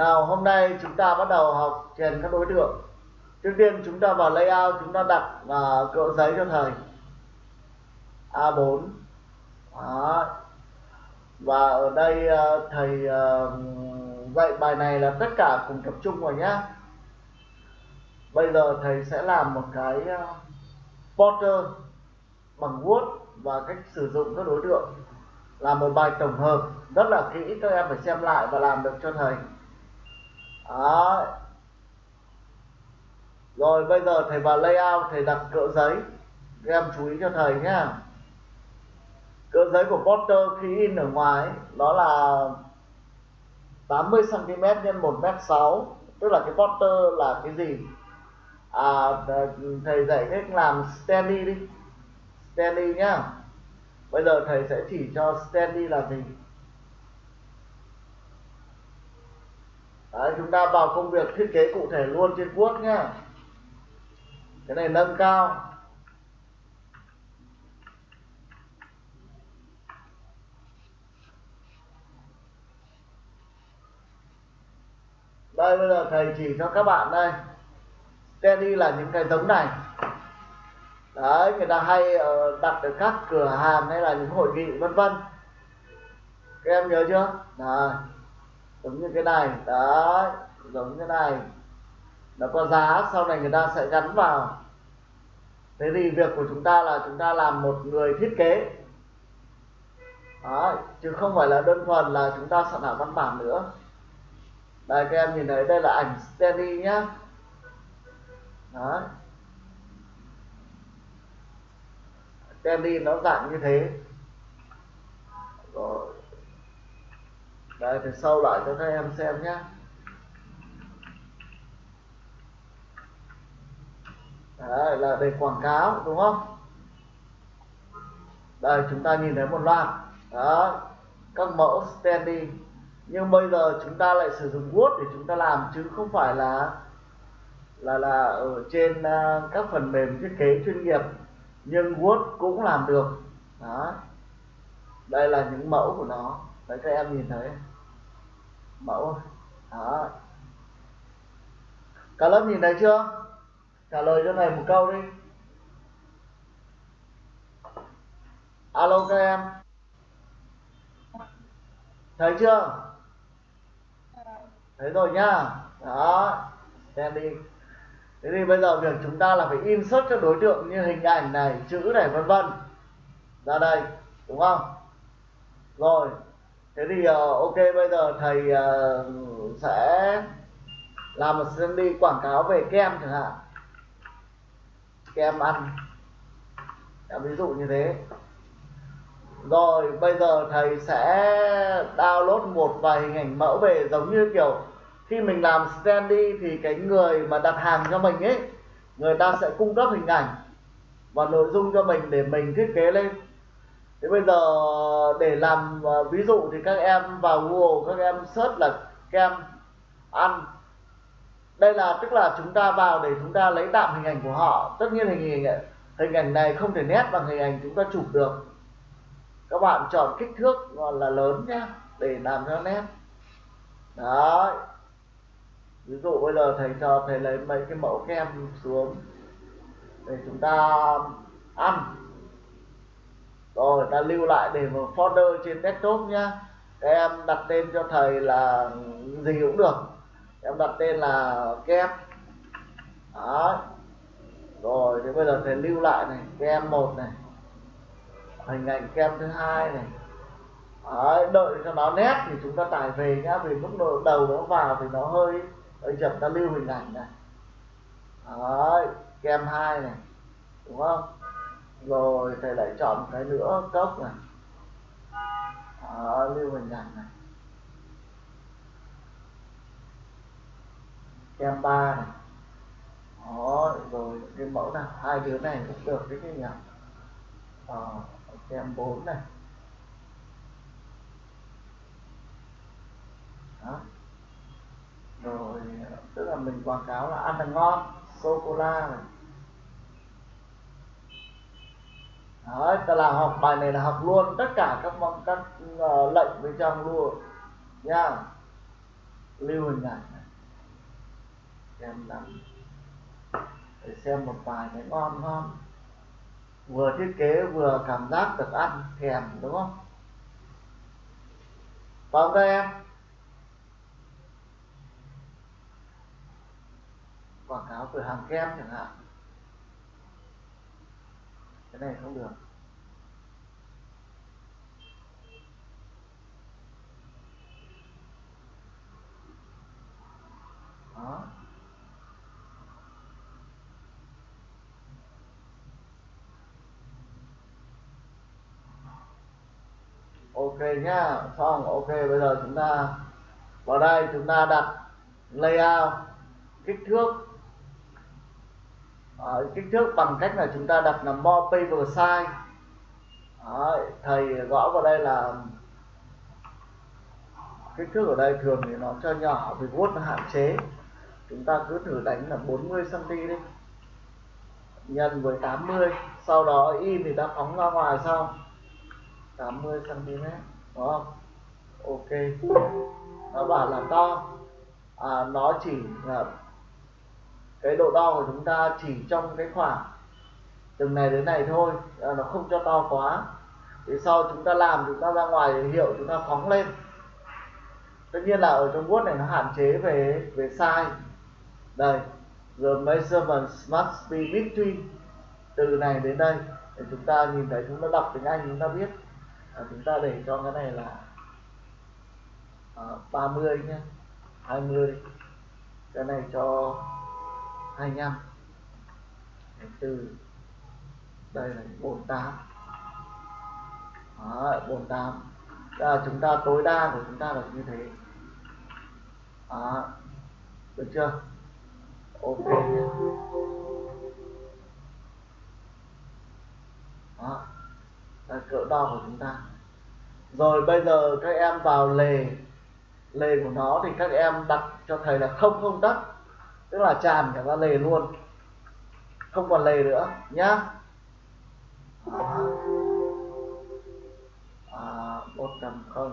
nào hôm nay chúng ta bắt đầu học chèn các đối tượng. Trước tiên chúng ta vào layout chúng ta đặt và cỡ giấy cho thầy. A4 Đó. và ở đây à, thầy à, dạy bài này là tất cả cùng tập trung vào nhé bây giờ thầy sẽ làm một cái à, uh, Potter bằng Word và cách sử dụng các đối tượng. Là một bài tổng hợp rất là kỹ các em phải xem lại và làm được cho thầy đó. Rồi bây giờ thầy vào layout, thầy đặt cỡ giấy. Các em chú ý cho thầy nhé cỡ giấy của Potter khi in ở ngoài đó là 80 cm x 1 m 6 tức là cái Potter là cái gì? À thầy dạy cách làm Stanley đi. Stanley nhá. Bây giờ thầy sẽ chỉ cho Stanley là gì? Đấy, chúng ta vào công việc thiết kế cụ thể luôn trên Word nhá. Cái này nâng cao. Đây bây giờ thầy chỉ cho các bạn đây. Teddy là những cái giống này. Đấy người ta hay ờ, đặt ở các cửa hàng hay là những hội nghị vân vân. Các em nhớ chưa? Đấy giống như cái này đấy giống như này nó có giá sau này người ta sẽ gắn vào. Thế thì việc của chúng ta là chúng ta làm một người thiết kế. Đấy, chứ không phải là đơn thuần là chúng ta soạn thảo văn bản nữa. Đây các em nhìn thấy đây là ảnh Stanley nhá. Đấy. Stanley nó dạng như thế. Rồi đây thì sâu lại cho các em xem nhé Đấy, là để quảng cáo đúng không? Đây chúng ta nhìn thấy một loạt. Đó các mẫu standing nhưng bây giờ chúng ta lại sử dụng Word để chúng ta làm chứ không phải là là là ở trên uh, các phần mềm thiết kế chuyên nghiệp. Nhưng Word cũng làm được. Đó. Đây là những mẫu của nó. Đấy các em nhìn thấy mẫu. Đó. Cả lớp nhìn thấy chưa? Trả lời cho này một câu đi. Alo các em. Thấy chưa? Thấy rồi nhá. Đó. Xem đi. Thế thì bây giờ việc chúng ta là phải insert các đối tượng như hình ảnh này, chữ này, vân vân. Ra đây, đúng không? Rồi thế thì uh, ok bây giờ thầy uh, sẽ làm một sân đi quảng cáo về kem chẳng hạn. Kem ăn. Ví dụ như thế. Rồi bây giờ thầy sẽ download một vài hình ảnh mẫu về giống như kiểu khi mình làm standy thì cái người mà đặt hàng cho mình ấy người ta sẽ cung cấp hình ảnh và nội dung cho mình để mình thiết kế lên thế bây giờ để làm à, ví dụ thì các em vào google, các em search là kem ăn. Đây là, tức là chúng ta vào để chúng ta lấy tạm hình ảnh của họ. Tất nhiên hình ảnh hình ảnh này không thể nét bằng hình ảnh chúng ta chụp được. Các bạn chọn kích thước là lớn nhé để làm cho nét. Đấy. Ví dụ bây giờ thầy cho thầy lấy mấy cái mẫu kem xuống. Để chúng ta ăn rồi ta lưu lại để vào folder trên desktop nhá. Các em đặt tên cho thầy là gì cũng được. Em đặt tên là kem đó rồi thì bây giờ thầy lưu lại này kem một này. Hình ảnh kem thứ hai này. Đấy, đợi cho nó nét thì chúng ta tải về nhá vì lúc đầu nó vào thì nó hơi hơi chậm. Ta lưu hình ảnh này. Đấy, kem hai này. Đúng không? Rồi thầy lại chọn một cái nữa cốc này. Đó, lưu hình ảnh này. Kem ba này. Đó rồi cái mẫu nào? Hai đứa này cũng được cái gì nhỉ? Ờ, kem bốn này. Đó. Rồi tức là mình quảng cáo là ăn là ngon. Sô cô la này. Đấy, ta là học bài này là học luôn tất cả các các uh, lệnh bên trong luôn. Nha lưu hình ảnh này. Em nắm để xem một bài này ngon ngon vừa thiết kế vừa cảm giác được ăn thèm đúng không? Vào đây em. Quảng cáo cửa hàng kem chẳng hạn cái này không được. Đó. Ok nhá, xong, ok, bây giờ chúng ta vào đây, chúng ta đặt layout, kích thước. Ờ, ở kích thước bằng cách là chúng ta đặt là more paper size. Đấy, thầy gõ vào đây là kích thước ở đây thường thì nó cho nhỏ vì vuốt nó hạn chế. Chúng ta cứ thử đánh là 40 cm đi. Nhân với 80 sau đó y thì ta phóng ra ngoài xong 80 cm đúng không? Ok. Nó bảo là to. À, nó chỉ là cái độ đo của chúng ta chỉ trong cái khoảng từ này đến này thôi à, nó không cho to quá. Thì sau chúng ta làm chúng ta ra ngoài hiệu chúng ta phóng lên. Tất nhiên là ở trong Word này nó hạn chế về về size. Đây the measurements must be between. Từ này đến đây để chúng ta nhìn thấy chúng ta đọc tiếng Anh chúng ta biết. À, chúng ta để cho cái này là à, 30 nhé 20 cái này cho 25 24 đây là 48 Đó, 48 là chúng ta tối đa của chúng ta là như thế. Đó. được chưa? Ok Đó. là cỡ đo của chúng ta. Rồi bây giờ các em vào lề. Lề của nó thì các em đặt cho thầy là không không tắc tức là tràn cả ra lề luôn. Không còn lề nữa nhá. À, à, 150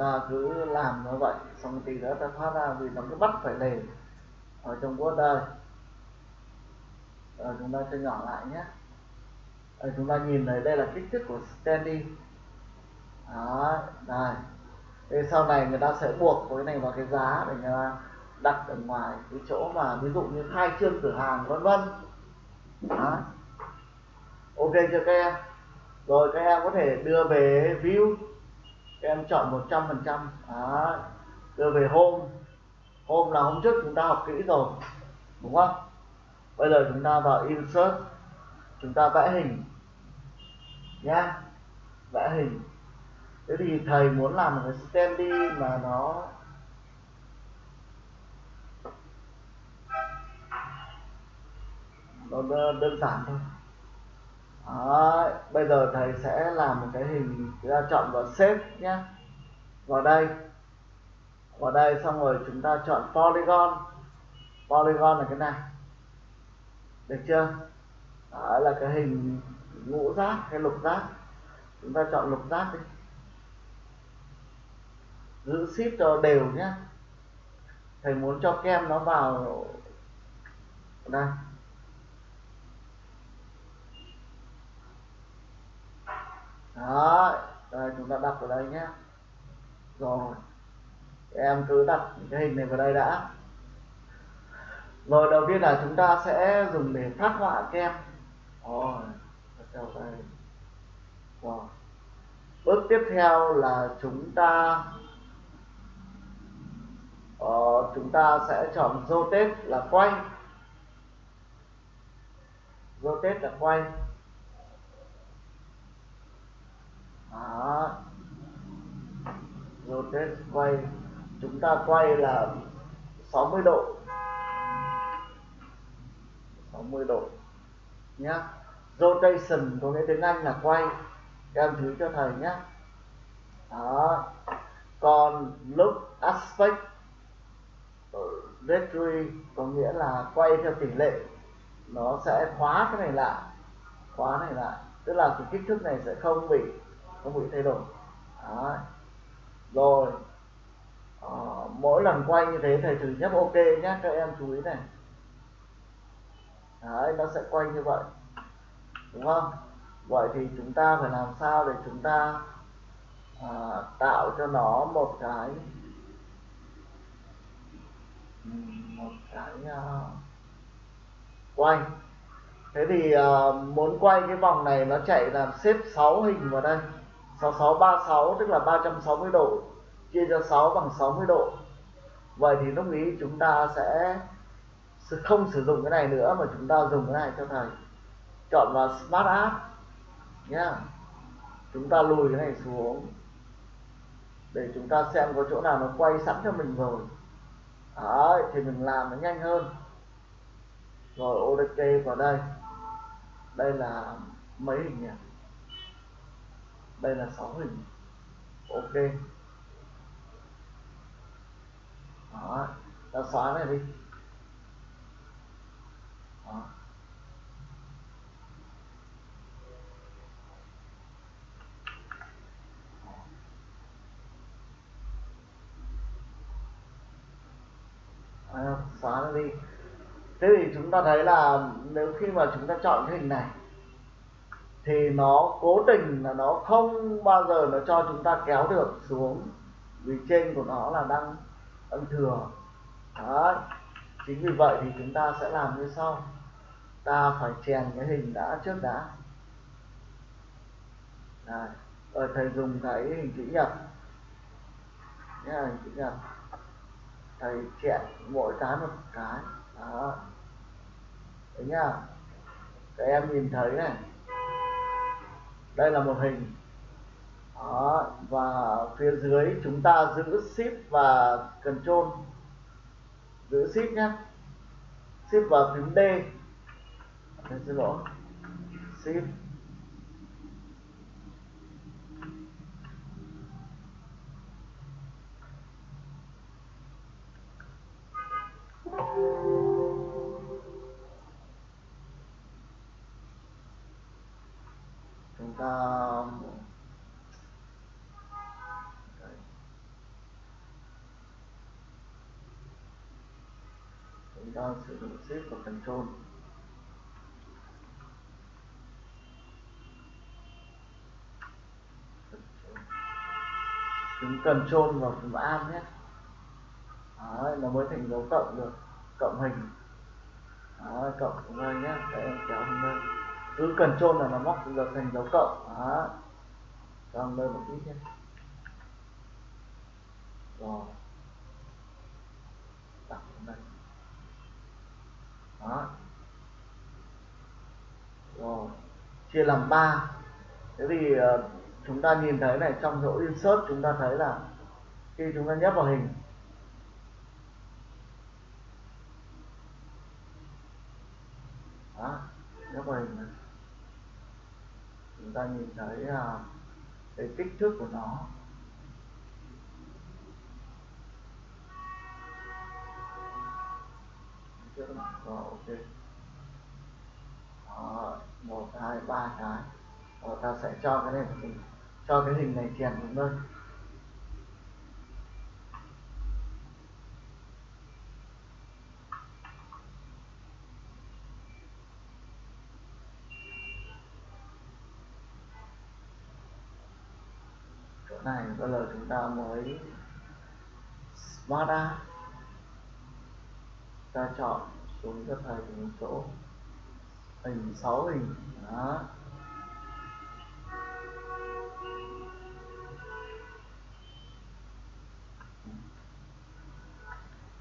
ta cứ làm như vậy. Xong tí nữa ta thoát ra vì nó cứ bắt phải lề ở trong quốc đời. Rồi chúng ta cho nhỏ lại nhé. Rồi chúng ta nhìn thấy đây là kích thước của standy đó đây thế sau này người ta sẽ buộc cái này vào cái giá để người ta đặt ở ngoài cái chỗ mà ví dụ như khai trương cửa hàng, vân vân. Đó. Ok chưa các em? Rồi các em có thể đưa về view em chọn 100 phần trăm. Đưa về hôm. Hôm là hôm trước chúng ta học kỹ rồi, đúng không? Bây giờ chúng ta vào insert. Chúng ta vẽ hình. Nhá vẽ hình. Thế thì thầy muốn làm một cái standy mà nó nó đơn giản thôi đó, bây giờ thầy sẽ làm một cái hình ra chọn vào shape nhé vào đây. Vào đây xong rồi chúng ta chọn polygon. Polygon là cái này. Được chưa? Đó là cái hình ngũ giác hay lục giác chúng ta chọn lục giác đi. Giữ ship cho đều nhé thầy muốn cho kem nó vào. Đây. Đó đây chúng ta đặt vào đây nhé. Rồi em cứ đặt cái hình này vào đây đã. Rồi đầu tiên là chúng ta sẽ dùng để phát họa kem rồi theo đây rồi. Bước tiếp theo là chúng ta uh, chúng ta sẽ chọn rotate là quay. Rotate là quay. Đó. Rotate quay, chúng ta quay là 60 độ. 60 độ. Nhá. Rotation, có nghĩa tiếng Anh là quay. Các em thử cho thầy nhé đó. Còn lúc aspect directory có nghĩa là quay theo tỷ lệ. Nó sẽ khóa cái này lại, khóa này lại. Tức là cái kích thước này sẽ không bị có bị thay đổi. Đó. rồi à, mỗi lần quay như thế thầy thử nhấp ok nhé các em chú ý này. Đấy, nó sẽ quay như vậy. Đúng không? Vậy thì chúng ta phải làm sao để chúng ta à, tạo cho nó một cái một cái uh, quay. Thế thì uh, muốn quay cái vòng này nó chạy làm xếp 6 hình vào đây. 6636 tức là 360 độ chia cho 6 bằng 60 độ. Vậy thì lúc ý chúng ta sẽ không sử dụng cái này nữa mà chúng ta dùng cái này cho thầy. Chọn vào Smart App nhá. Chúng ta lùi cái này xuống để chúng ta xem có chỗ nào nó quay sẵn cho mình rồi. Đấy, thì mình làm nó nhanh hơn. Rồi ODK vào đây. Đây là mấy hình nhỉ? Đây là 6 hình. Ok. Đó ta xóa này đi. Đó. À, xóa nó đi. Thế thì chúng ta thấy là nếu khi mà chúng ta chọn cái hình này thì nó cố tình là nó không bao giờ nó cho chúng ta kéo được xuống. Vì trên của nó là đang đang thừa. Đấy. chính vì vậy thì chúng ta sẽ làm như sau. Ta phải chèn cái hình đã trước đã. Đây. rồi thầy dùng cái hình chữ nhật. Nhá hình chữ nhật. Thầy chèn mỗi cái một cái. Đó. Đấy nhá các em nhìn thấy này đây là một hình. Đó, và phía dưới chúng ta giữ shift và control. Giữ shift nhé shift và phím D. Xin lỗi. Shift control. Phím control vào phím am nhé. Đấy, nó mới thành dấu cộng được cộng hình. Đấy, cộng xuống đây nhé để em kéo hình lên cứ control là nó móc được thành dấu cộng. Cho em lên một ít nhé. Rồi. Đặt xuống đây đó rồi chia làm ba. Thế thì uh, chúng ta nhìn thấy này trong chỗ insert chúng ta thấy là khi chúng ta nhấp vào hình đó nhấp vào hình này chúng ta nhìn thấy uh, cái kích thước của nó. Rồi ok đó, một hai ba cái. Rồi ta sẽ cho cái này cho cái hình này chèn xuống đây này bây giờ chúng ta mới smart ra, ta chọn xuống cho thầy một chỗ hình sáu hình đó.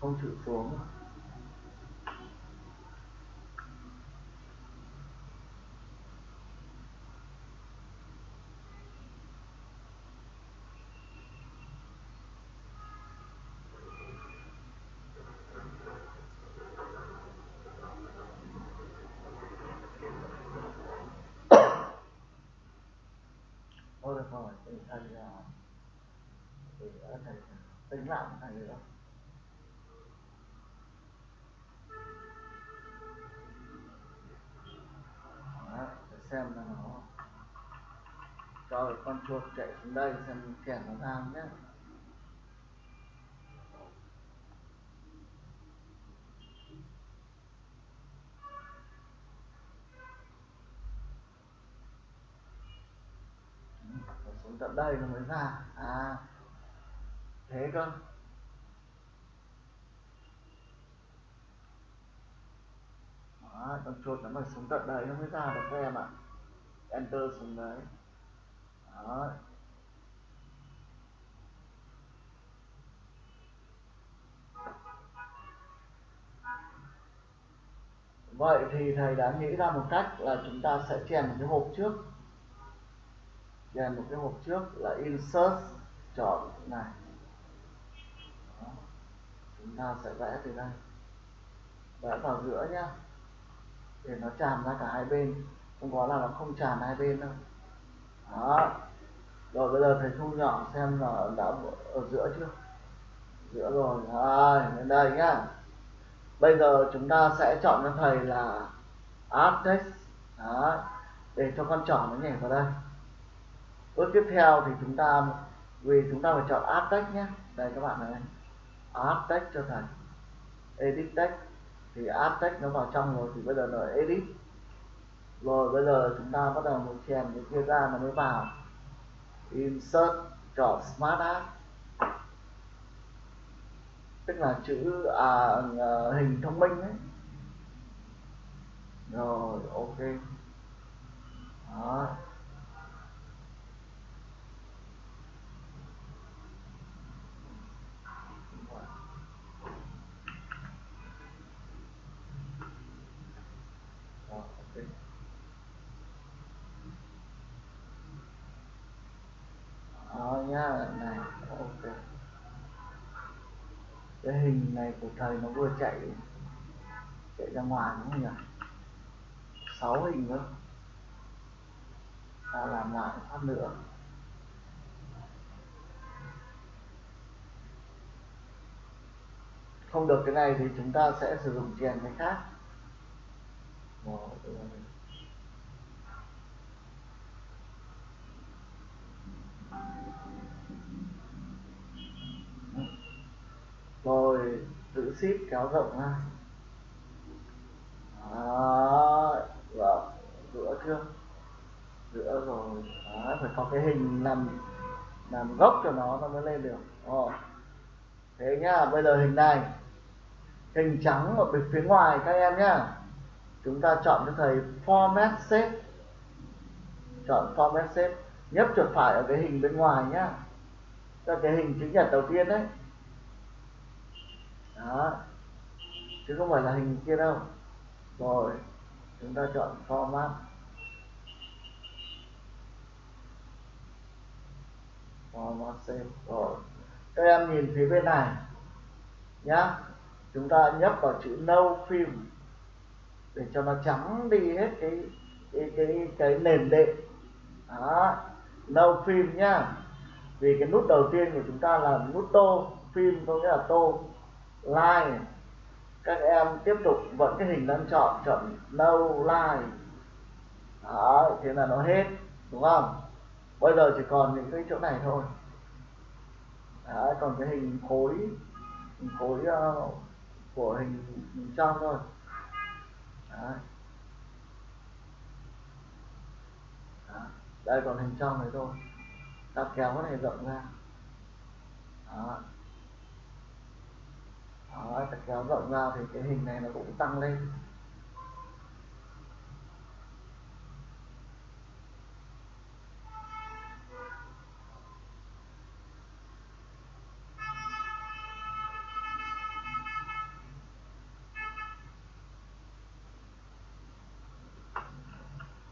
Không chịu xuống. Thì thầy tính lại thầy nữa Đó, để xem là nó cho con chuột chạy xuống đây xem chèn nó ra nhé xuống tận đây nó mới ra. À thế cơ. Đó, con chuột nó phải xuống tận đây nó mới ra được các em ạ. Enter xuống đấy. Đó. vậy thì thầy đã nghĩ ra một cách là chúng ta sẽ chèn một cái hộp trước. Chèn một cái hộp trước là insert chọn này chúng ta sẽ vẽ từ đây. Vẽ vào giữa nhá. Để nó tràn ra cả hai bên. Không có là nó không tràn hai bên đâu. Đó. Rồi bây giờ thầy thu nhỏ xem là đã ở giữa chưa? Giữa rồi. Rồi đến đây nhá. Bây giờ chúng ta sẽ chọn cho thầy là add text đó. Để cho con trỏ nó nhảy vào đây. Bước tiếp theo thì chúng ta vì chúng ta phải chọn add text nhé đây các bạn này add text cho thầy. Edit text thì add text nó vào trong rồi thì bây giờ nó edit. Rồi bây giờ chúng ta bắt đầu một chèn cái kia ra nó mới vào. Insert chọn smart app. Tức là chữ à, à hình thông minh ấy rồi ok. Đó nhá này ok cái hình này của thầy nó vừa chạy chạy ra ngoài đúng không nhỉ? Sáu hình nữa ta làm lại phát nữa. Không được cái này thì chúng ta sẽ sử dụng chèn cái khác. Một rồi giữ ship kéo rộng ra đó vâng giữa chưa? Giữa rồi. Đó, phải có cái hình làm làm gốc cho nó nó mới lên được. Ồ. thế nhá bây giờ hình này. Hình trắng ở bên phía ngoài các em nhá. Chúng ta chọn cho thầy format shape. Chọn format shape. Nhấp chuột phải ở cái hình bên ngoài nhá. Cho cái hình chữ nhật đầu tiên đấy đó. Chứ không phải là hình kia đâu. Rồi chúng ta chọn format. Format save. Rồi các em nhìn phía bên này nhá. Chúng ta nhấp vào chữ no film để cho nó trắng đi hết cái cái cái, cái nền đệm. Đó no film nhá. Vì cái nút đầu tiên của chúng ta là nút tô phim có nghĩa là tô line. Các em tiếp tục vẫn cái hình đang chọn chọn no line. Đó thế là nó hết đúng không? Bây giờ chỉ còn những cái chỗ này thôi. Đó, còn cái hình khối hình khối uh, của hình, hình trong thôi. Đó. Đó. đây còn hình trong này thôi. Ta kéo cái này rộng ra. Đó đó, ta kéo rộng ra thì cái hình này nó cũng tăng lên.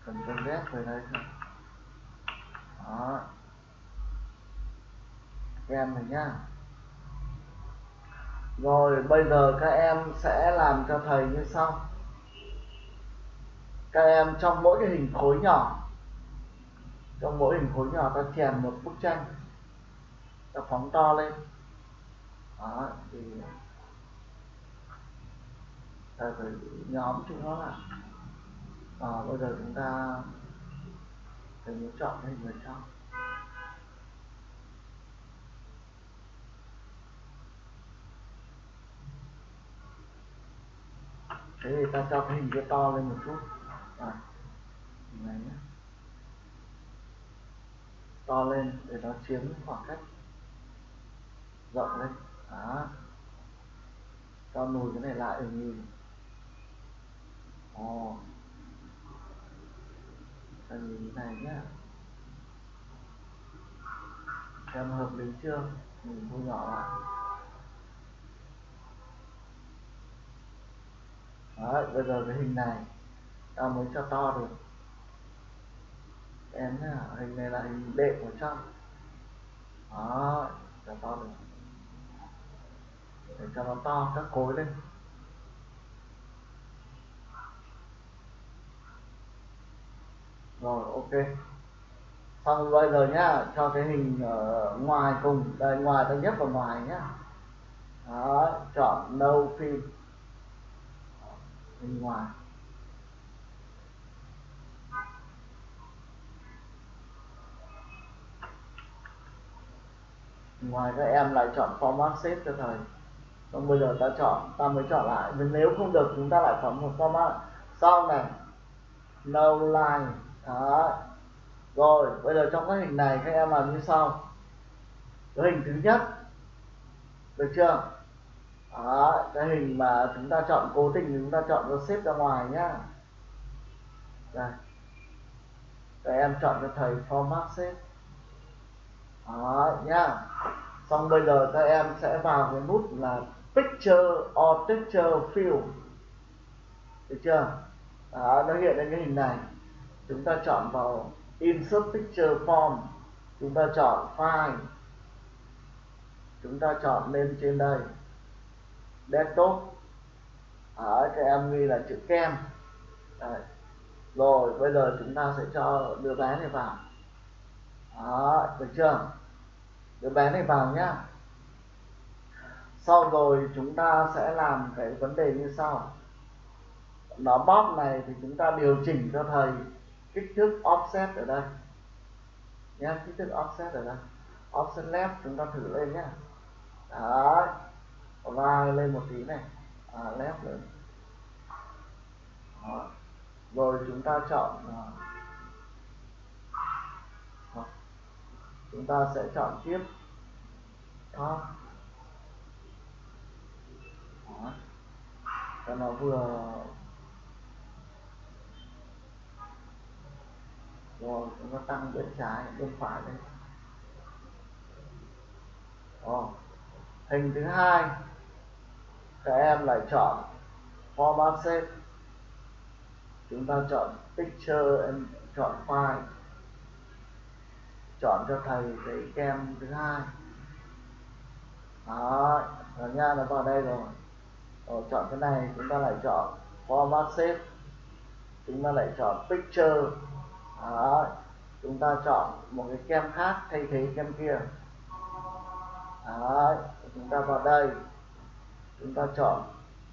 Cần con ghét về đây thôi. Đó. Em này nhá rồi bây giờ các em sẽ làm cho thầy như sau. Các em trong mỗi cái hình khối nhỏ trong mỗi hình khối nhỏ ta chèn một bức tranh ta phóng to lên. Đó thì ta phải nhóm chúng nó lại. À, bây giờ chúng ta phải muốn chọn cái hình ở trong thế thì ta cho cái hình kia to lên một chút. À, này nhé. To lên để nó chiếm khoảng cách rộng lên đó. Cho lùi cái này lại để nhìn. Ồ. Ta nhìn cái này nhá xem hợp lý chưa? Mình thu nhỏ lại. Đấy, bây giờ cái hình này ta mới cho to được. Em nhá hình này là hình đệm ở trong. Đó cho to được. Để cho nó to các khối lên. Rồi ok. Xong bây giờ nhá cho cái hình ở ngoài cùng đây ngoài ta nhấp vào ngoài nhá. Đó chọn no phim bên ngoài. Ngoài các em lại chọn format shape cho thầy. Còn bây giờ ta chọn, ta mới chọn lại. Nếu không được, chúng ta lại chọn một format. Sau này, no line. Đó. Rồi, bây giờ trong cái hình này các em làm như sau. Cái hình thứ nhất, được chưa? Đó cái hình mà chúng ta chọn cố tình chúng ta chọn nó xếp ra ngoài nhá. Đây. Các em chọn cho thầy format xếp. Đó nhá. Xong bây giờ các em sẽ vào cái nút là picture or picture field. Được chưa? Đó, nó hiện lên cái hình này. Chúng ta chọn vào insert picture form. Chúng ta chọn file. Chúng ta chọn lên trên đây desktop ở à, cái em ghi là chữ kem. Đấy. rồi, bây giờ chúng ta sẽ cho đứa bé này vào. Đó, được chưa? Đứa bé này vào nhá. Sau rồi chúng ta sẽ làm cái vấn đề như sau. Nó bóp này thì chúng ta điều chỉnh cho thầy kích thước offset ở đây. Nhá, kích thước offset ở đây. Offset left chúng ta thử lên nhá. Đấy và lên một tí này à, left lên đó. rồi chúng ta chọn à, đó. chúng ta sẽ chọn tiếp đó. đó. cho nó vừa rồi chúng ta tăng bên trái bên phải đây Ồ hình thứ hai, các em lại chọn format shape chúng ta chọn picture em chọn file. Chọn cho thầy cái kem thứ hai. Đó rồi nha nó vào đây rồi. Rồi chọn cái này, chúng ta lại chọn format shape chúng ta lại chọn picture. Đó, chúng ta chọn một cái kem khác thay thế kem kia đấy chúng ta vào đây. Chúng ta chọn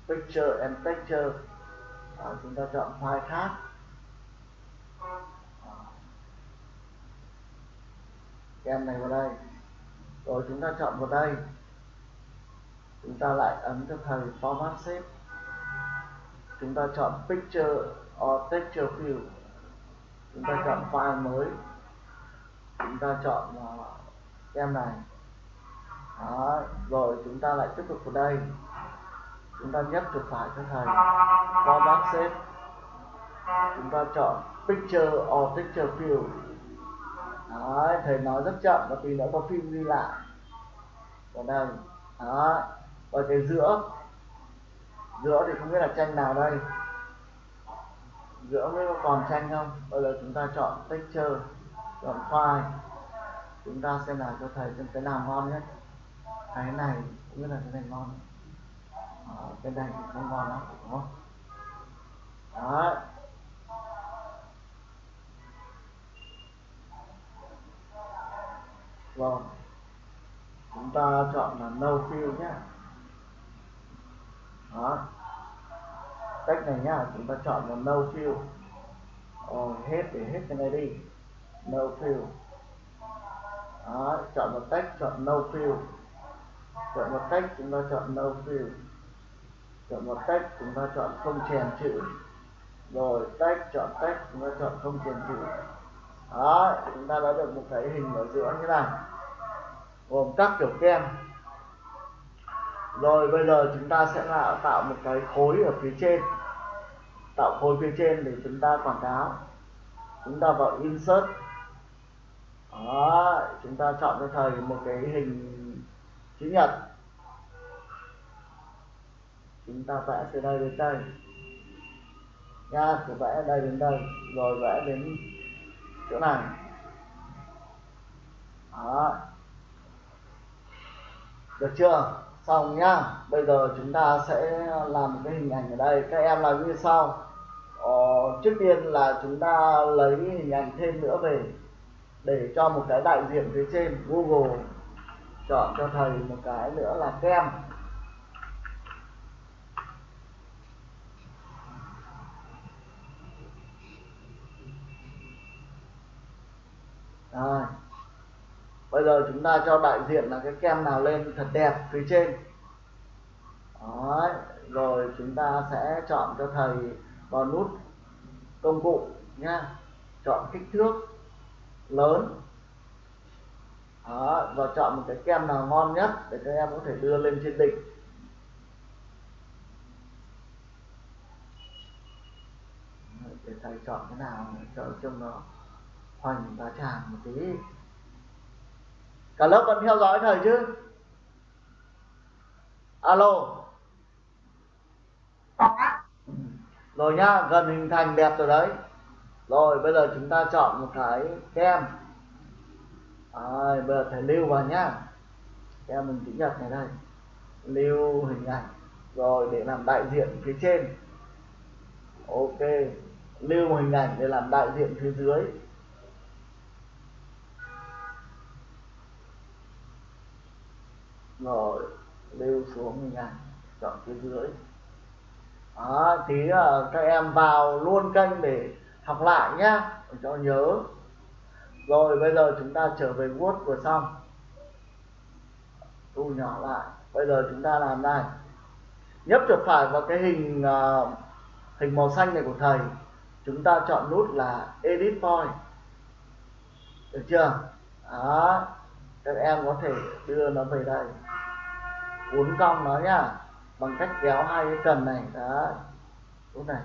picture and texture. Đó, chúng ta chọn file khác. Em này vào đây. Rồi chúng ta chọn vào đây. Chúng ta lại ấn cho thầy format shape. Chúng ta chọn picture or texture field chúng ta chọn file mới. Chúng ta chọn uh, em này đó. rồi chúng ta lại tiếp tục vào đây. Chúng ta nhấp chuột phải cho thầy. Qua bác xếp chúng ta chọn picture or picture field Đấy, thầy nói rất chậm và tí nữa có phim ghi lại. Vào đây. Đó. Và cái giữa. Giữa thì không biết là tranh nào đây. Giữa mới còn tranh không? Bây giờ chúng ta chọn picture chọn file. Chúng ta xem nào cho thầy xem cái nào ngon nhất cái này cũng biết là cái này ngon à, cái này thì không ngon lắm đúng không? Đó vâng, chúng ta chọn là no fill nhé đó. Cách này nhá chúng ta chọn là no fill rồi ờ, hết để hết cái này đi. No fill đó, chọn một cách chọn no fill chọn một cách chúng ta chọn no fill chọn một cách chúng ta chọn không chèn chữ. Rồi cách chọn cách chúng ta chọn không chèn chữ. Đó chúng ta đã được một cái hình ở giữa như này gồm các kiểu kem. Rồi bây giờ chúng ta sẽ là tạo một cái khối ở phía trên. Tạo khối phía trên để chúng ta quảng cáo. Chúng ta vào insert. Đó chúng ta chọn cho thầy một cái hình chữ nhật. Chúng ta vẽ từ đây đến đây. Nha cứ vẽ đây đến đây. Rồi vẽ đến chỗ này. Đó. Được chưa? Xong nhá. Bây giờ chúng ta sẽ làm một cái hình ảnh ở đây. Các em làm như sau. Ờ, trước tiên là chúng ta lấy hình ảnh thêm nữa về để cho một cái đại diện phía trên Google chọn cho thầy một cái nữa là kem Rồi. Bây giờ chúng ta cho đại diện là cái kem nào lên thật đẹp phía trên. Đấy. Rồi chúng ta sẽ chọn cho thầy vào nút công cụ nhá. Chọn kích thước lớn. Đó. Và chọn một cái kem nào ngon nhất để các em có thể đưa lên trên đỉnh. Để thầy chọn cái nào cho trong nó hoành và tràn một tí cả lớp vẫn theo dõi thầy chứ alo rồi nhá, gần hình thành đẹp rồi đấy rồi, bây giờ chúng ta chọn một cái kem rồi bây giờ thầy lưu vào nhá. Em mình chữ nhật này đây. Lưu hình ảnh rồi để làm đại diện phía trên. Ok lưu một hình ảnh để làm đại diện phía dưới. Rồi lưu xuống hình ảnh chọn phía dưới. Đó, thì uh, ờ, các em vào luôn kênh để học lại nhá. Để cho nhớ rồi bây giờ chúng ta trở về Word vừa xong. Thu nhỏ lại. Bây giờ chúng ta làm đây nhấp chuột phải vào cái hình uh, hình màu xanh này của thầy. Chúng ta chọn nút là edit point. Được chưa? Đó. Các em có thể đưa nó về đây. Uốn cong nó nhá. Bằng cách kéo hai cái cần này. Đó lúc này.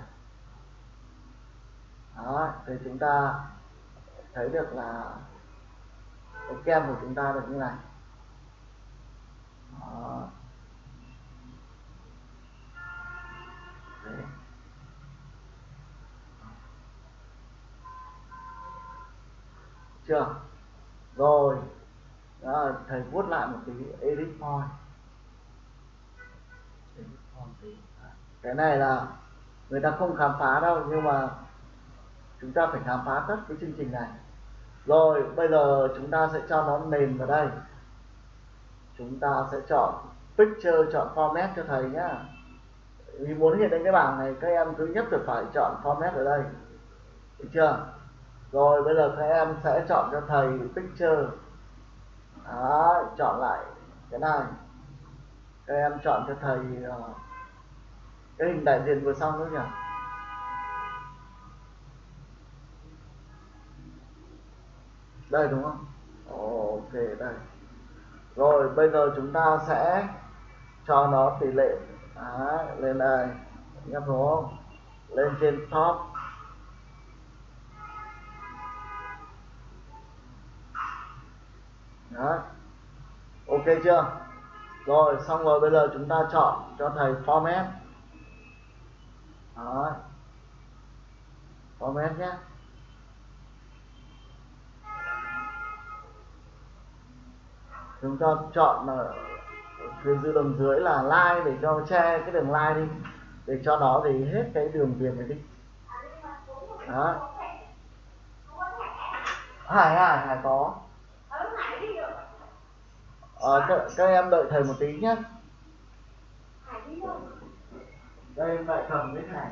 Đó. Thì chúng ta thấy được là cái kem của chúng ta được như này. Đó. Đấy. chưa? Rồi. Đó, thầy vuốt lại một tí edit point. Cái này là người ta không khám phá đâu nhưng mà chúng ta phải khám phá tất cái chương trình này rồi bây giờ chúng ta sẽ cho nó nền vào đây. Chúng ta sẽ chọn picture chọn format cho thầy nhá. Vì muốn hiện lên cái bảng này các em thứ nhất là phải chọn format ở đây. Được chưa? Rồi bây giờ các em sẽ chọn cho thầy picture. Đó, chọn lại cái này. Các em chọn cho thầy uh, cái hình đại diện vừa xong nữa nhỉ? Đây đúng không? Ok đây. Rồi bây giờ chúng ta sẽ cho nó tỷ lệ. Đấy, lên đây. Nhấp không? lên trên top. Đó. ok chưa? Rồi xong rồi bây giờ chúng ta chọn cho thầy format. Đó format nhé. Chúng ta chọn ở phía dưới đường dưới là like để cho che cái đường like đi. Để cho nó thì hết cái đường viền này đi. Đó. Hải hải hải có. Ờ, các, các em đợi thầy một tí nhé đây em lại cầm cái thẻ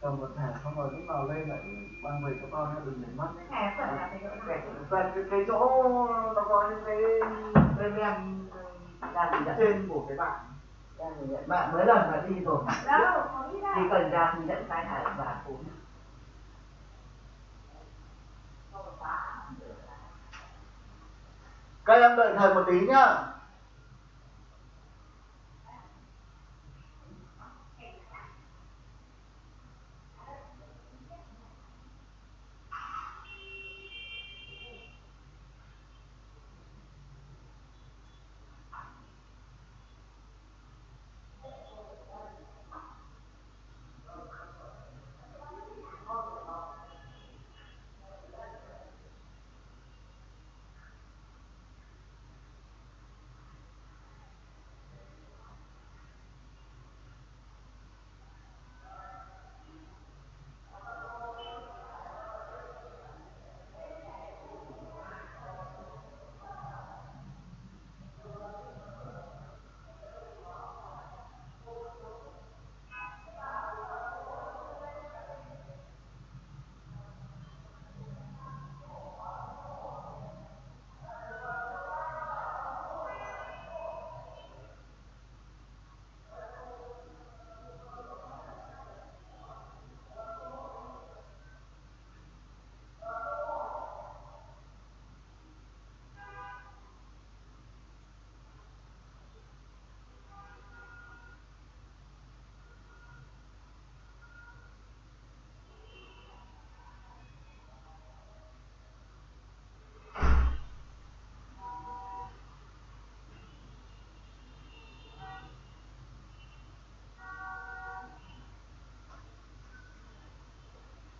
cầm một thẻ xong rồi lúc nào lên lại mang về cho con nhé đừng để mất nhé thẻ quẹt là cái chỗ cái, nào? Cái, cái, cái chỗ nó có những cái ra thì nhận trên của cái bạn. Bạn mấy lần là đi rồi. Đâu? Đâu cần ra thì nhận sai hại và cũng các em đợi thầy một tí nhá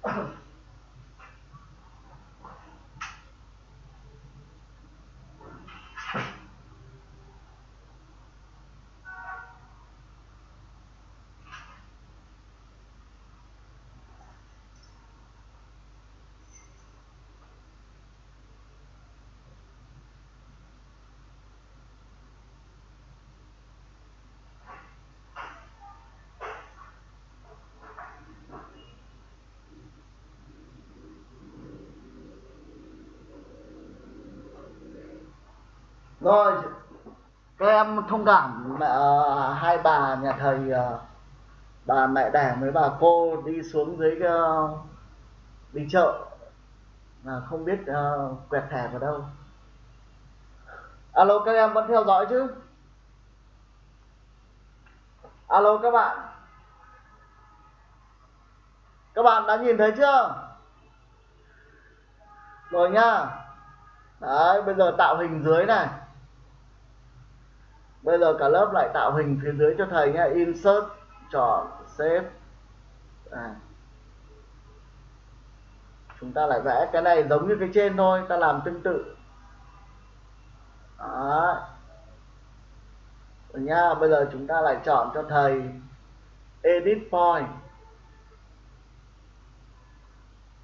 Oh. rồi các em thông cảm mẹ à, hai bà nhà thầy à, bà mẹ đẻ với bà cô đi xuống dưới ờ, đi chợ. Mà không biết uh, quẹt thẻ vào đâu. Alo các em vẫn theo dõi chứ? Alo các bạn. Các bạn đã nhìn thấy chưa? Rồi nhá đấy bây giờ tạo hình dưới này bây giờ cả lớp lại tạo hình phía dưới cho thầy nhé. Insert chọn save. À. chúng ta lại vẽ cái này giống như cái trên thôi, ta làm tương tự. Đó rồi nha bây giờ chúng ta lại chọn cho thầy edit point.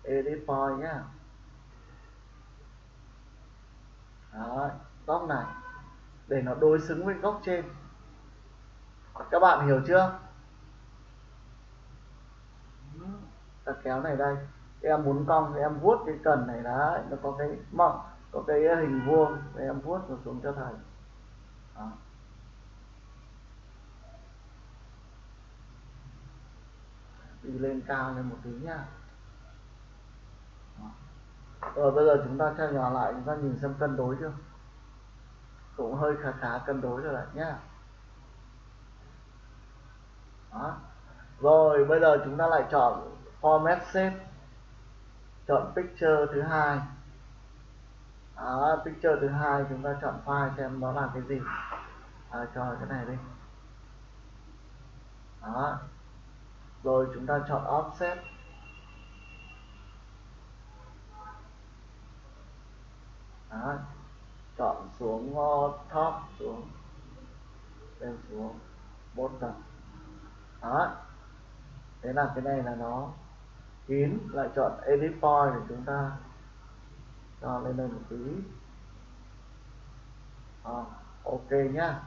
Edit point nhá. Đó góc này để nó đối xứng với góc trên. Các bạn hiểu chưa? Ta kéo này đây. Em muốn cong thì em vuốt cái cần này đấy, nó có cái mỏng có cái hình vuông thì em vuốt nó xuống cho thầy. Đó. đi lên cao lên một tí nha rồi, bây giờ chúng ta cho nhỏ lại, chúng ta nhìn xem cân đối chưa? Cũng hơi khá khá cân đối rồi đấy nhá. Đó. Rồi bây giờ chúng ta lại chọn format shape chọn picture thứ hai. Đó, picture thứ hai chúng ta chọn file xem nó là cái gì. À, cho cái này đi. Đó. Rồi chúng ta chọn offset. Đó chọn xuống top xuống lên xuống bottom đó. Thế là cái này là nó kín lại chọn edit point để chúng ta cho lên đây một tí. À, ok nhá.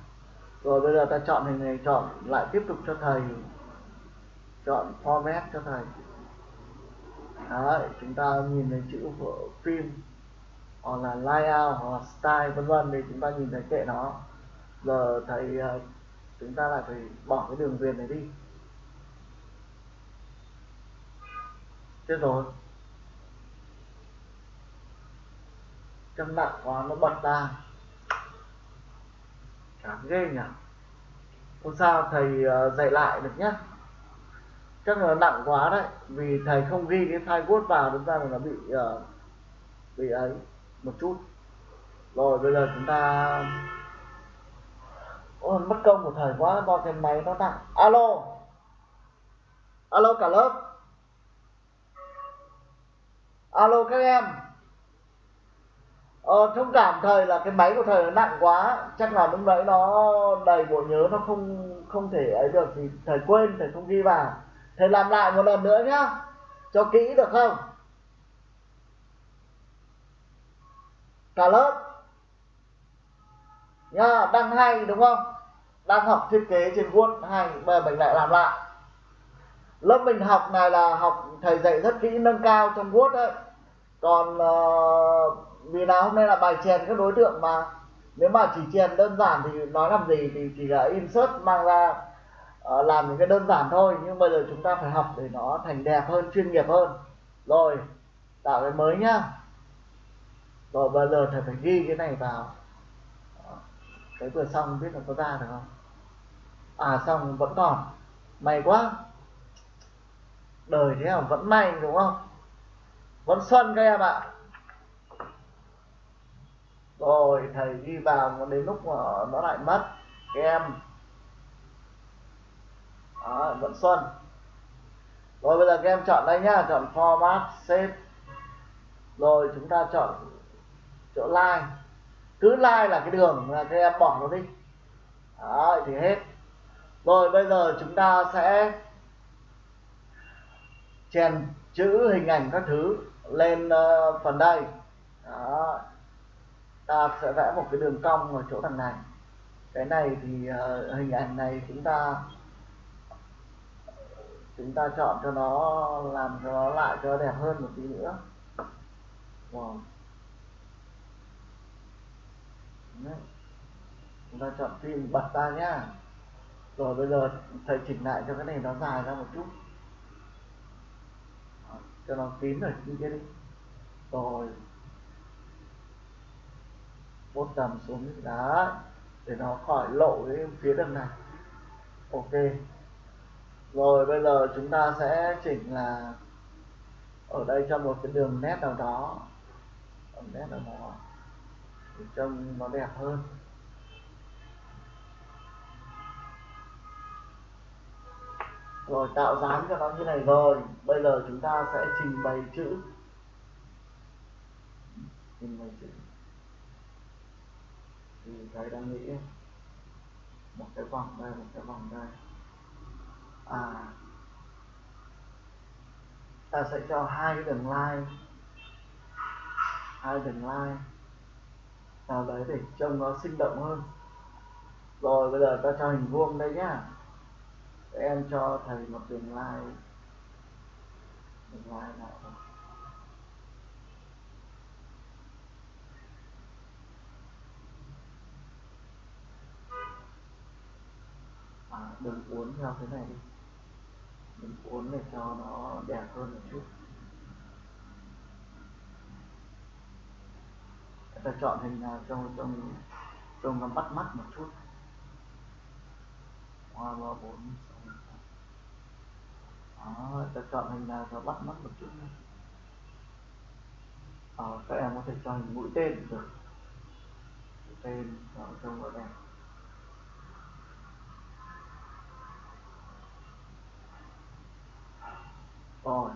Rồi bây giờ ta chọn hình này chọn lại tiếp tục cho thầy. Chọn format cho thầy. Đấy, chúng ta nhìn thấy chữ của phim hoặc là layout hoặc là style vân vân thì chúng ta nhìn thấy kệ nó. Giờ thầy ờ, chúng ta lại phải bỏ cái đường viền này đi. Chết rồi. Chân nặng quá nó bật ra. Chán ghê nhỉ. Không sao thầy ờ, dạy lại được nhá. Chắc là nặng quá đấy vì thầy không ghi cái file word vào chúng ta là nó bị uh, bị ấy một chút. Rồi bây giờ chúng ta Ôi, mất công một thời quá do cái máy nó nặng alo! Alo cả lớp! Alo các em! Ờ, thông cảm thời là cái máy của thầy nó nặng quá chắc là lúc nãy nó đầy bộ nhớ nó không không thể ấy được thì thầy quên thầy không ghi vào. Thầy làm lại một lần nữa nhá. Cho kỹ được không? Cả lớp. Nhá đang hay đúng không? Đang học thiết kế trên Word hay bây giờ mình lại làm lại. Lớp mình học này là học thầy dạy rất kỹ nâng cao trong Word đấy còn uh, vì là hôm nay là bài chèn các đối tượng mà. Nếu mà chỉ chèn đơn giản thì nói làm gì thì chỉ là insert mang ra uh, làm những cái đơn giản thôi. Nhưng bây giờ chúng ta phải học để nó thành đẹp hơn chuyên nghiệp hơn. Rồi tạo cái mới nhá rồi bây giờ thầy phải ghi cái này vào. Cái vừa xong biết là có ra được không? À xong vẫn còn. May quá. Đời thế nào vẫn may đúng không? Vẫn xuân các em ạ. Rồi thầy ghi vào đến lúc mà nó lại mất các em. Đó, vẫn xuân. Rồi bây giờ các em chọn đây nhá chọn format save. Rồi chúng ta chọn chỗ line cứ line là cái đường là các em bỏ nó đi. Đó thì hết. Rồi bây giờ chúng ta sẽ chèn chữ hình ảnh các thứ lên uh, phần đây. Đó ta sẽ vẽ một cái đường cong ở chỗ thằng này. Cái này thì uh, hình ảnh này chúng ta chúng ta chọn cho nó làm cho nó lại cho đẹp hơn một tí nữa. Wow. Đấy. chúng ta chọn phim bật ra nhá. Rồi bây giờ thầy chỉnh lại cho cái này nó dài ra một chút. Cho nó kín ở như thế đi. Rồi. Bốt tầm xuống. Đá để nó khỏi lộ cái phía đằng này. Ok. Rồi, bây giờ chúng ta sẽ chỉnh là ở đây cho một cái đường nét nào đó. Đường nét nào đó trông nó đẹp hơn. Rồi, tạo dáng cho nó như này rồi. Bây giờ chúng ta sẽ trình bày chữ. Trình bày chữ. Thì cái đang nghĩ một cái vòng đây, một cái vòng đây. À ta sẽ cho hai cái đường line. Hai đường line nào đấy để trông nó sinh động hơn. Rồi bây giờ ta cho hình vuông đây nhá. Em cho thầy một đường like. Đường line nào đó. à, đừng uốn theo thế này đi. Đừng uốn để cho nó đẹp hơn một chút. Ta chọn hình nào trông trông trông nó bắt mắt một chút. Hoa ba bốn đó ta chọn hình à, nào cho bắt mắt một chút ờ, các em có thể cho hình mũi tên được. Mũi tên cho trông nó đẹp. Rồi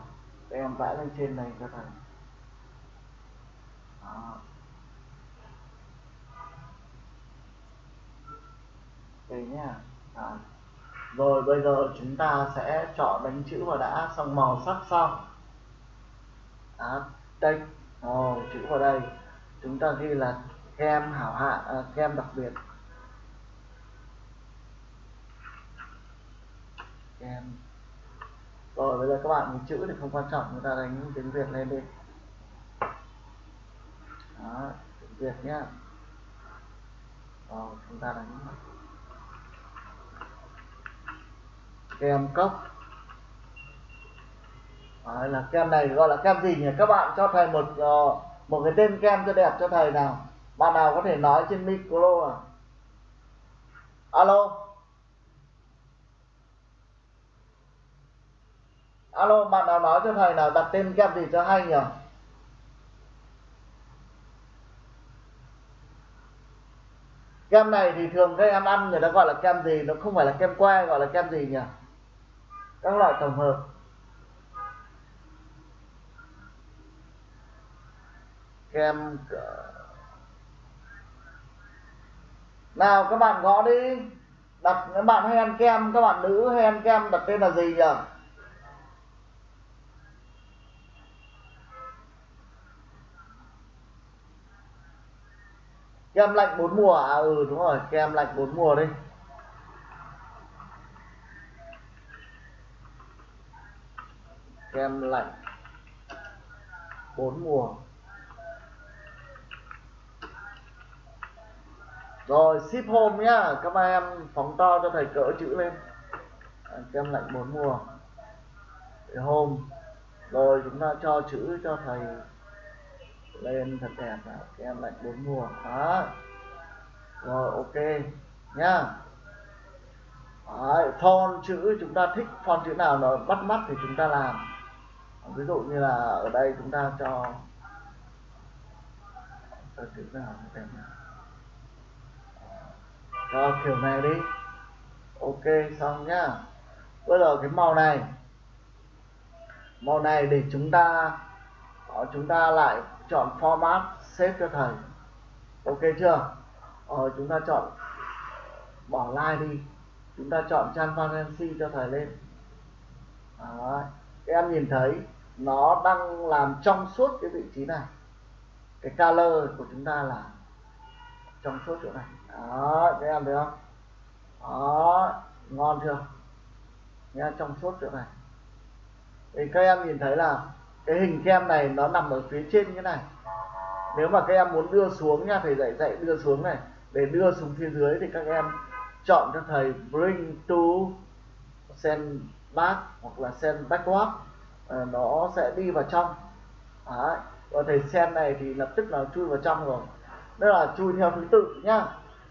các em vẽ lên trên này cho thầy. Đó. Nhá. À. rồi bây giờ chúng ta sẽ chọn đánh chữ vào đã xong màu sắc xong. À, đây. Ồ chữ vào đây. Chúng ta ghi là kem hảo hạ à, kem đặc biệt. Kem. Rồi bây giờ các bạn chữ thì không quan trọng chúng ta đánh tiếng việt lên đi. Đó tiếng việt nhá. Rồi chúng ta đánh. Kem cốc. Đấy, là kem này gọi là kem gì nhỉ? Các bạn cho thầy một uh, một cái tên kem cho đẹp cho thầy nào. Bạn nào có thể nói trên micro à? Alo? Alo bạn nào nói cho thầy nào đặt tên kem gì cho hay nhỉ? Kem này thì thường các em ăn người ta gọi là kem gì? Nó không phải là kem que gọi là kem gì nhỉ? Các loại tổng hợp. Kem nào, các bạn gõ đi. Đặt, các bạn hay ăn kem, các bạn nữ hay ăn kem, đặt tên là gì nhỉ? Kem lạnh bốn mùa à? Ừ đúng rồi, kem lạnh bốn mùa đi. Kem lạnh. Bốn mùa. Rồi ship home nhá. Các em phóng to cho thầy cỡ chữ lên. À, kem lạnh bốn mùa. Để home. Rồi chúng ta cho chữ cho thầy lên thật đẹp nào kem lạnh bốn mùa. Đó. Rồi ok nhá. Đấy, font chữ chúng ta thích font chữ nào nó bắt mắt thì chúng ta làm ví dụ như là ở đây chúng ta cho cho chữ nào đẹp nào. Cho kiểu này đi. Ok xong nhá. Bây giờ cái màu này. Màu này để chúng ta ờ, chúng ta lại chọn format save cho thầy. Ok chưa? Ờ, chúng ta chọn bỏ like đi. Chúng ta chọn transparency cho thầy lên. Đấy các em nhìn thấy, nó đang làm trong suốt cái vị trí này. Cái color của chúng ta là trong suốt chỗ này. Đó, các em thấy không? Đó, ngon chưa? Nha trong suốt chỗ này. Thì các em nhìn thấy là cái hình kem này nó nằm ở phía trên như này. Nếu mà các em muốn đưa xuống nha, thầy dạy dạy đưa xuống này. Để đưa xuống phía dưới thì các em chọn cho thầy bring to send back hoặc là send backward à, ờ, nó sẽ đi vào trong. Đấy. và thầy send này thì lập tức là chui vào trong rồi. Đó là chui theo thứ tự nhá.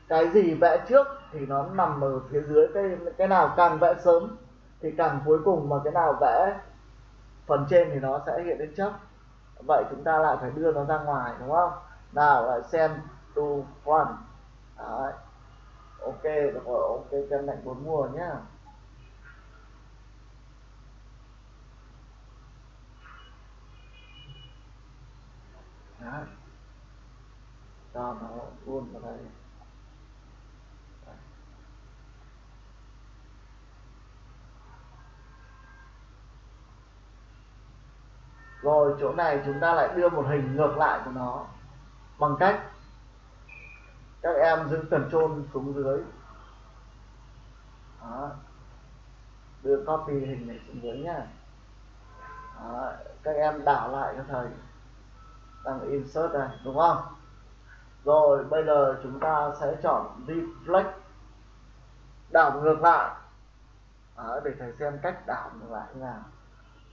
Cái gì vẽ trước thì nó nằm ở phía dưới cái cái nào càng vẽ sớm thì càng cuối cùng mà cái nào vẽ phần trên thì nó sẽ hiện lên trước. Vậy chúng ta lại phải đưa nó ra ngoài đúng không? Nào lại xem to one. Đấy. ok được rồi ok cân lạnh bốn mùa nhá. Cho nó luôn vào đây. Rồi, chỗ này chúng ta lại đưa một hình ngược lại của nó bằng cách các em giữ control xuống dưới. Đó. đưa copy hình này xuống dưới nhá. Đó. các em đảo lại cho thầy đang insert này đúng không? Rồi bây giờ chúng ta sẽ chọn reflect đảo ngược lại. Đó, để thầy xem cách đảo ngược lại thế nào.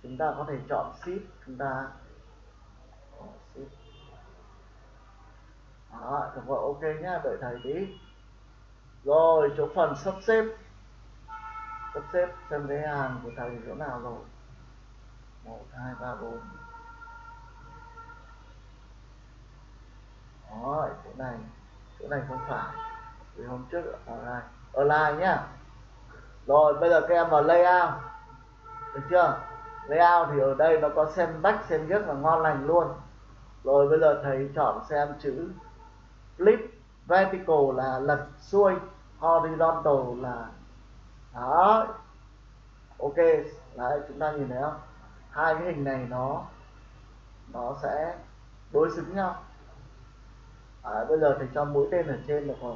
Chúng ta có thể chọn shift chúng ta đó được rồi ok nhá đợi thầy tí. Rồi chỗ phần sắp xếp. Sắp xếp xem cái hàng của thầy chỗ nào rồi. Một hai ba bốn. Đó chỗ này chỗ này không phải. Vì hôm trước ở đây ở lại nhá. Rồi bây giờ các em vào layout. Được chưa? Layout thì ở đây nó có xem bách, xem rất là ngon lành luôn. Rồi bây giờ thầy chọn xem chữ flip vertical là lật xuôi horizontal là đó ok đấy chúng ta nhìn thấy không? Hai cái hình này nó nó sẽ đối xứng nhau à, bây giờ thì cho mũi tên ở trên được rồi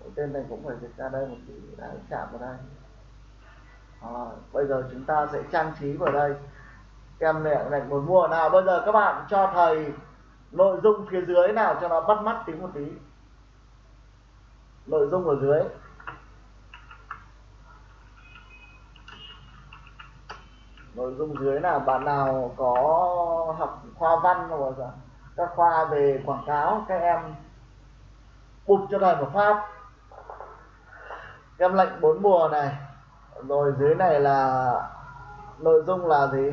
mũi tên này cũng phải dịch ra đây một tí đã chạm vào đây. À, bây giờ chúng ta sẽ trang trí vào đây. Kem mẹ này muốn mua nào bây giờ các bạn cho thầy nội dung phía dưới nào cho nó bắt mắt tí một tí. Nội dung ở dưới. Nội dung dưới là bạn nào có học khoa văn hoặc là các khoa về quảng cáo, các em bụt cho thầy một pháp em lệnh bốn mùa này. Rồi dưới này là nội dung là gì?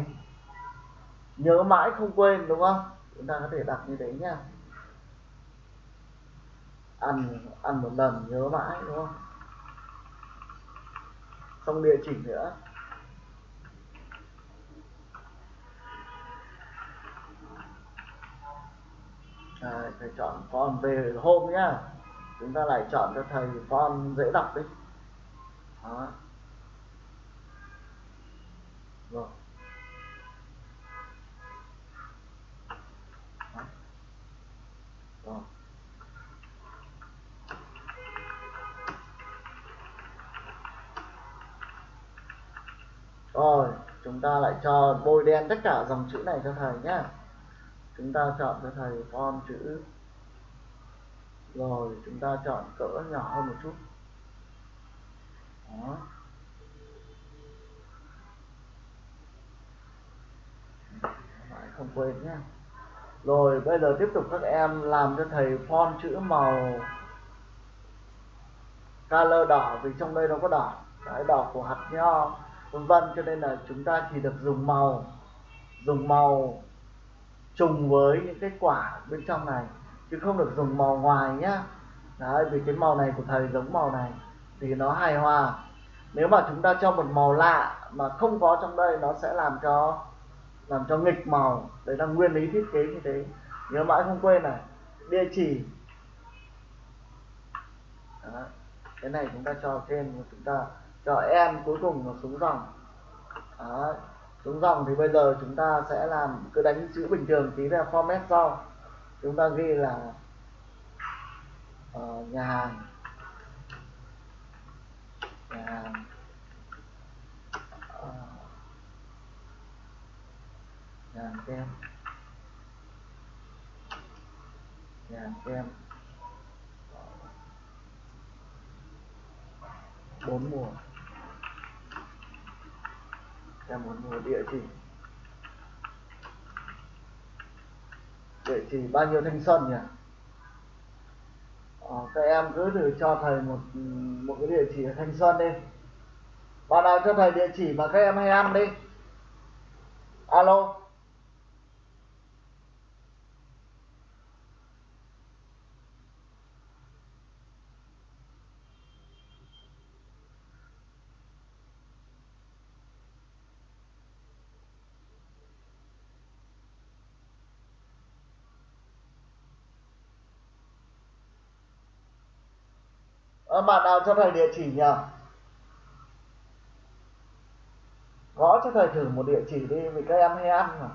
Nhớ mãi không quên, đúng không? Chúng ta có thể đặt như thế nhá. Ăn ăn một lần nhớ mãi, đúng không? Xong địa chỉ nữa. À, thầy chọn font về hôm nhá. Chúng ta lại chọn cho thầy font dễ đọc đi. Đó. Rồi. Rồi. Rồi chúng ta lại cho bôi đen tất cả dòng chữ này cho thầy nhé chúng ta chọn cho thầy font chữ. Rồi, chúng ta chọn cỡ nhỏ hơn một chút. Đó. Phải không quên nhé. Rồi, bây giờ tiếp tục các em làm cho thầy font chữ màu color đỏ, vì trong đây nó có đỏ. Cái đỏ của hạt nho, vân vân, cho nên là chúng ta chỉ được dùng màu. Dùng màu trùng với những cái quả bên trong này, chứ không được dùng màu ngoài nhá. Đấy, vì cái màu này của thầy giống màu này, thì nó hài hòa. Nếu mà chúng ta cho một màu lạ mà không có trong đây, nó sẽ làm cho làm cho nghịch màu. Đấy là nguyên lý thiết kế như thế. Nhớ mãi không quên này, địa chỉ. Đó. cái này chúng ta cho trên, chúng ta cho em cuối cùng là xuống dòng. Đó xuống dòng thì bây giờ chúng ta sẽ làm cứ đánh chữ bình thường tí là format sau chúng ta ghi là uh, nhà hàng. Nhà hàng. Uh, nhà hàng kem. Nhà hàng kem. Bốn mùa kem muốn mùa địa chỉ. Địa chỉ bao nhiêu thanh xuân nhỉ? Ờ, các em cứ thử cho thầy một một cái địa chỉ ở thanh xuân đi. Bạn nào cho thầy địa chỉ mà các em hay ăn đi. Alo. À, bạn nào cho thầy địa chỉ nhỉ? Gõ cho thầy thử một địa chỉ đi vì các em hay ăn mà.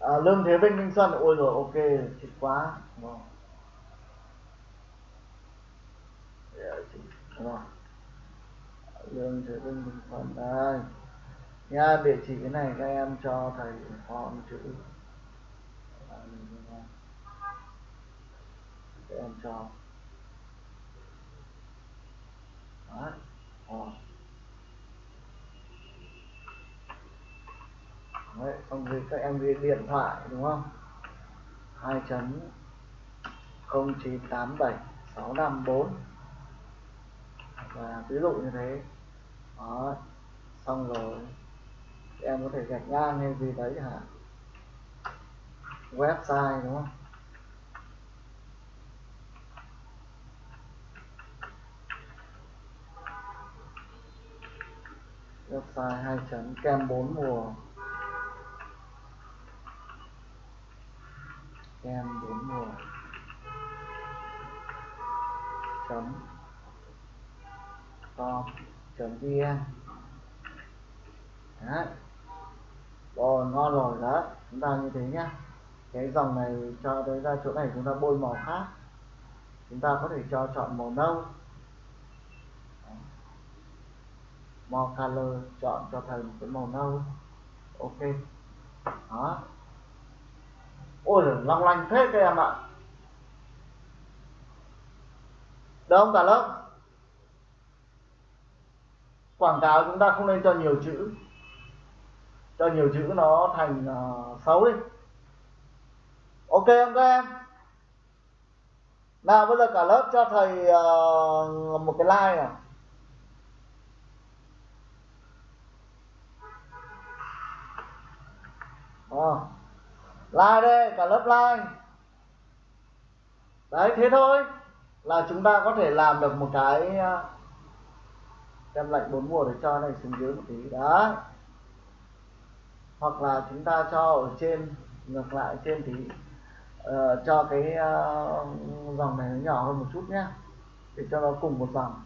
À, lương thế vinh Minh xuân. Ôi rồi ok thích quá. Wow. wow. lương thế vinh Minh xuân. Đây. Nha địa chỉ cái này các em cho thầy con chữ để em cho. Đó. Rồi. Đấy, xong rồi các em ghi điện thoại đúng không? Hai chấm 0987 654 và ví dụ như thế. Đó. Xong rồi em có thể gạch ngang hay gì đấy hả? Website đúng không? Website hai chấm, kem bốn mùa. Kem bốn mùa. Chấm. Com chấm vn đấy. Rồi ngon rồi đó chúng ta như thế nhá. Cái dòng này cho tới ra chỗ này chúng ta bôi màu khác. Chúng ta có thể cho chọn màu nâu. More color chọn cho thầy một cái màu nâu. Ok. Đó. Ôi long lanh thế các em ạ. Được không cả lớp quảng cáo chúng ta không nên cho nhiều chữ. Cho nhiều chữ nó thành uh, xấu đi. Ok không các em? Nào bây giờ cả lớp cho thầy uh, một cái like nào Ờ. à, like đây cả lớp like đấy thế thôi là chúng ta có thể làm được một cái ờ, đem lạnh bốn mùa để cho này xuống dưới một tí. Đó hoặc là chúng ta cho ở trên ngược lại trên tí. Uh, cho cái uh, dòng này nó nhỏ hơn một chút nhé để cho nó cùng một dòng.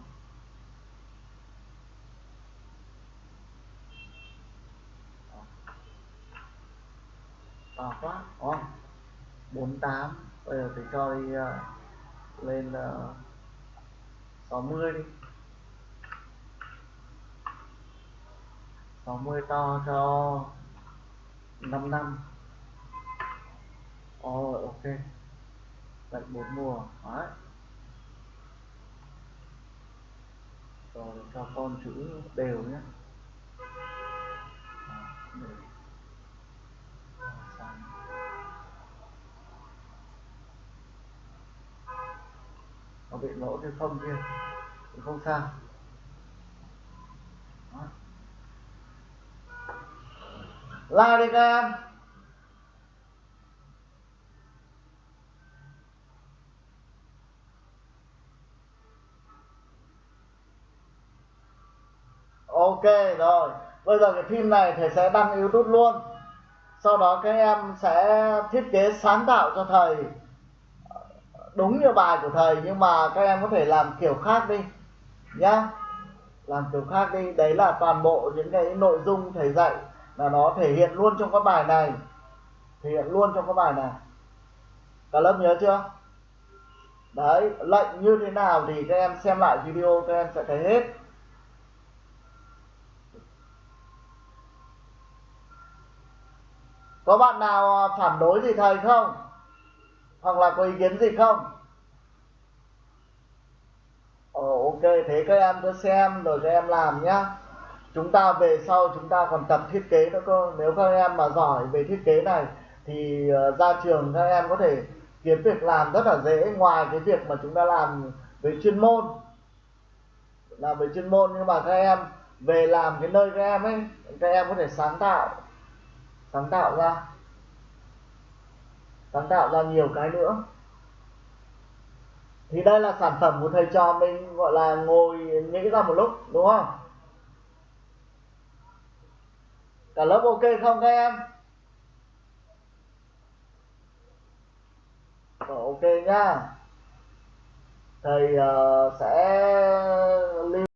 To quá đúng không? 48 bây giờ thì cho đi uh, lên uh, 60 đi 60 to cho 5 năm. Ồ oh, ok. Lạnh bốn mùa Đấy. Rồi cho con chữ đều nhé. Nó bị lỗ cái không kia thì không sao. Like đi các em ok, rồi. Bây giờ cái phim này thầy sẽ đăng youtube luôn. Sau đó các em sẽ thiết kế sáng tạo cho thầy đúng như bài của thầy, nhưng mà các em có thể làm kiểu khác đi, nhá. Làm kiểu khác đi. Đấy là toàn bộ những cái nội dung thầy dạy là nó thể hiện luôn trong các bài này. Thể hiện luôn trong các bài này. Cả lớp nhớ chưa? Đấy, lệnh như thế nào thì các em xem lại video, các em sẽ thấy hết. Có bạn nào phản đối gì thầy không? Hoặc là có ý kiến gì không? Ồ, ok thế các em cứ xem rồi các em làm nhá. Chúng ta về sau chúng ta còn tập thiết kế nữa cơ. Nếu các em mà giỏi về thiết kế này thì ờ, ra trường các em có thể kiếm việc làm rất là dễ. Ngoài cái việc mà chúng ta làm về chuyên môn. Làm về chuyên môn nhưng mà các em về làm cái nơi các em ấy các em có thể sáng tạo. Sáng tạo ra sáng tạo ra nhiều cái nữa. Thì đây là sản phẩm của thầy trò mình gọi là ngồi nghĩ ra một lúc đúng không? Cả lớp ok không các em? Rồi, ok nhá thầy uh, sẽ lưu